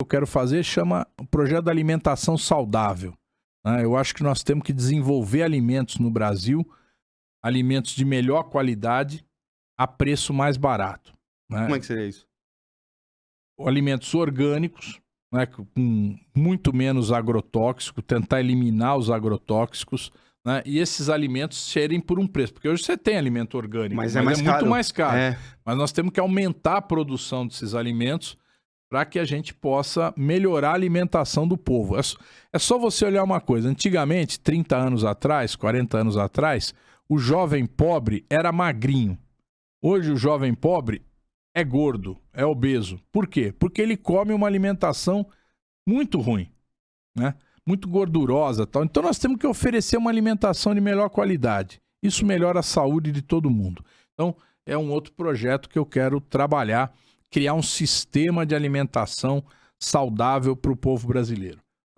eu quero fazer chama o projeto da alimentação saudável. Né? Eu acho que nós temos que desenvolver alimentos no Brasil, alimentos de melhor qualidade, a preço mais barato. Né? Como é que seria isso? Alimentos orgânicos, né, com muito menos agrotóxico, tentar eliminar os agrotóxicos, né, e esses alimentos serem por um preço. Porque hoje você tem alimento orgânico, mas, é, mas é, mais muito mais caro. É. Mas nós temos que aumentar a produção desses alimentos para que a gente possa melhorar a alimentação do povo. É, é só você olhar uma coisa. Antigamente, 30 anos atrás, 40 anos atrás, o jovem pobre era magrinho. Hoje o jovem pobre é gordo, é obeso. Por quê? Porque ele come uma alimentação muito ruim, né? Muito gordurosa, tal. Então nós temos que oferecer uma alimentação de melhor qualidade. Isso melhora a saúde de todo mundo. Então é um outro projeto que eu quero trabalhar, criar um sistema de alimentação saudável para o povo brasileiro.